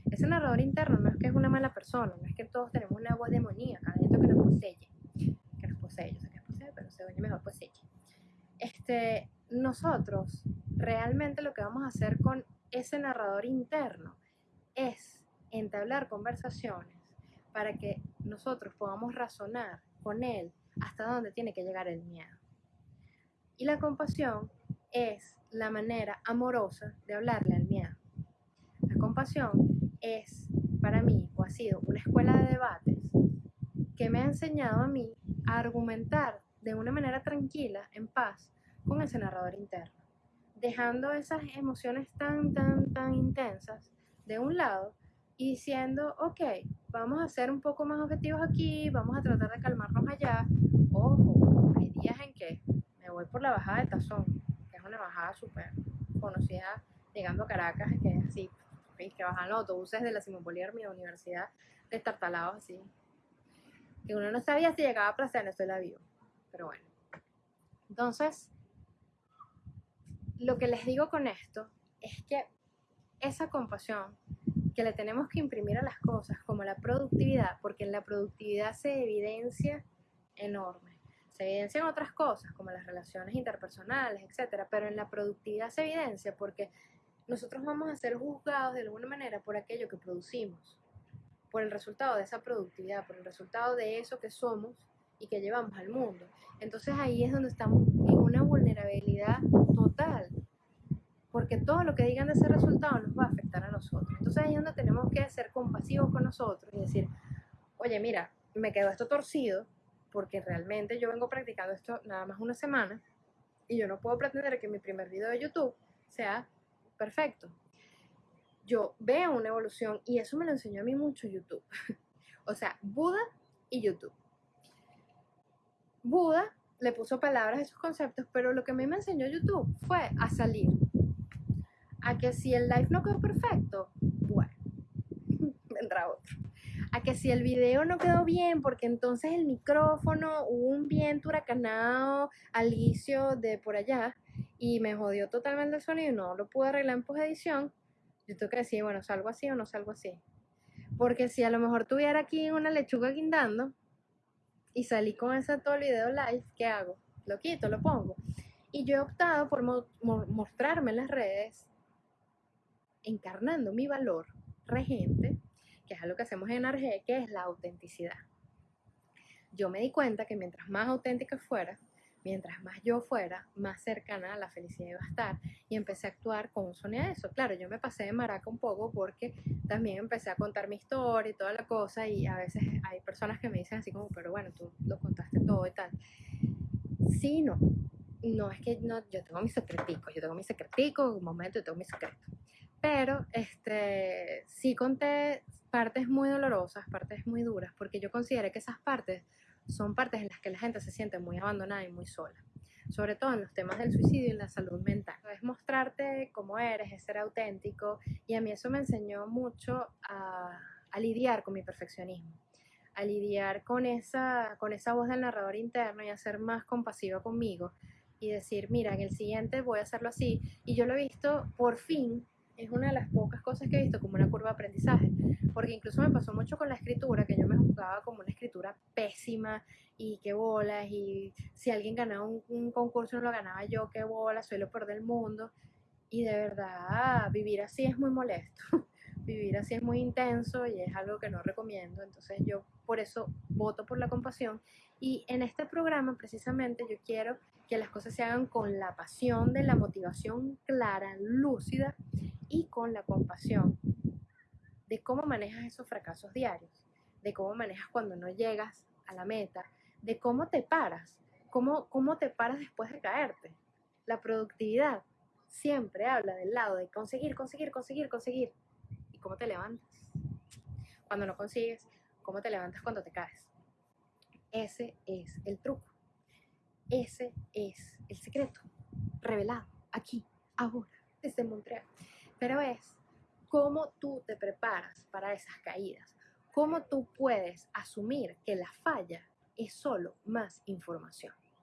Ese narrador interno no es que es una mala persona, no es que todos tenemos una voz demoníaca dentro que nos posee, que nos posee, yo sé que nos posee, pero se oye mejor posee. Este, nosotros realmente lo que vamos a hacer con ese narrador interno es entablar conversaciones para que nosotros podamos razonar con él hasta dónde tiene que llegar el miedo. Y la compasión es la manera amorosa de hablarle al miedo. La compasión es para mí o ha sido una escuela de debates que me ha enseñado a mí a argumentar de una manera tranquila, en paz, con ese narrador interno, dejando esas emociones tan, tan, tan intensas de un lado y diciendo, ok, vamos a ser un poco más objetivos aquí, vamos a tratar de calmarnos allá. Ojo, hay días en que me voy por la bajada de Tazón, una bajada súper conocida, llegando a Caracas, que es así, que bajan los autobuses de la Simón Bolívar, mi universidad, destartalados así. Que uno no sabía si llegaba a Plaza Venezuela vivo. Pero bueno. Entonces, lo que les digo con esto es que esa compasión que le tenemos que imprimir a las cosas, como la productividad, porque en la productividad se evidencia enorme. Se evidencian otras cosas, como las relaciones interpersonales, etcétera, pero en la productividad se evidencia porque nosotros vamos a ser juzgados de alguna manera por aquello que producimos, por el resultado de esa productividad, por el resultado de eso que somos y que llevamos al mundo. Entonces ahí es donde estamos en una vulnerabilidad total, porque todo lo que digan de ese resultado nos va a afectar a nosotros. Entonces ahí es donde tenemos que ser compasivos con nosotros y decir, oye, mira, me quedó esto torcido, porque realmente yo vengo practicando esto nada más una semana y yo no puedo pretender que mi primer video de YouTube sea perfecto. Yo veo una evolución y eso me lo enseñó a mí mucho YouTube. o sea, Buda y YouTube. Buda le puso palabras a esos conceptos, pero lo que a mí me enseñó YouTube fue a salir. A que si el live no quedó perfecto, bueno, vendrá otro. Que si el video no quedó bien, porque entonces el micrófono hubo un viento huracanado al inicio de por allá, y me jodió totalmente el sonido y no lo pude arreglar en post-edición, yo tengo que decir, bueno, salgo así o no salgo así. Porque si a lo mejor tuviera aquí una lechuga guindando y salí con ese todo el video live, ¿qué hago? Lo quito, lo pongo. Y yo he optado por mostrarme en las redes encarnando mi valor regente, que es algo que hacemos en Arge, que es la autenticidad. Yo me di cuenta que mientras más auténtica fuera, mientras más yo fuera, más cercana a la felicidad iba a estar. Y empecé a actuar con de eso. Claro, yo me pasé de maraca un poco porque también empecé a contar mi historia y toda la cosa. Y a veces hay personas que me dicen así como, pero bueno, tú lo contaste todo y tal. Sí, no. No es que no, yo tengo mis secreticos, yo tengo mis secreticos, un momento yo tengo mis secretos. Pero este, sí conté partes muy dolorosas, partes muy duras, porque yo consideré que esas partes son partes en las que la gente se siente muy abandonada y muy sola, sobre todo en los temas del suicidio y la salud mental. Es mostrarte cómo eres, es ser auténtico y a mí eso me enseñó mucho a, a lidiar con mi perfeccionismo a lidiar con esa, con esa voz del narrador interno y a ser más compasiva conmigo y decir, mira, en el siguiente voy a hacerlo así. Y yo lo he visto, por fin, es una de las pocas cosas que he visto como una curva de aprendizaje, porque incluso me pasó mucho con la escritura, que yo me juzgaba como una escritura pésima y qué bolas, y si alguien ganaba un, concurso no lo ganaba yo, qué bolas, soy lo peor del mundo. Y de verdad, vivir así es muy molesto, vivir así es muy intenso y es algo que no recomiendo, entonces yo por eso voto por la compasión. Y en este programa precisamente yo quiero que las cosas se hagan con la pasión de la motivación clara, lúcida y con la compasión de cómo manejas esos fracasos diarios, de cómo manejas cuando no llegas a la meta, de cómo te paras, cómo, cómo te paras después de caerte. La productividad siempre habla del lado de conseguir, conseguir, conseguir, conseguir. ¿Y cómo te levantas? Cuando no consigues, ¿cómo te levantas cuando te caes? Ese es el truco. Ese es el secreto revelado aquí, ahora, desde Montreal. Pero es cómo tú te preparas para esas caídas, cómo tú puedes asumir que la falla es solo más información.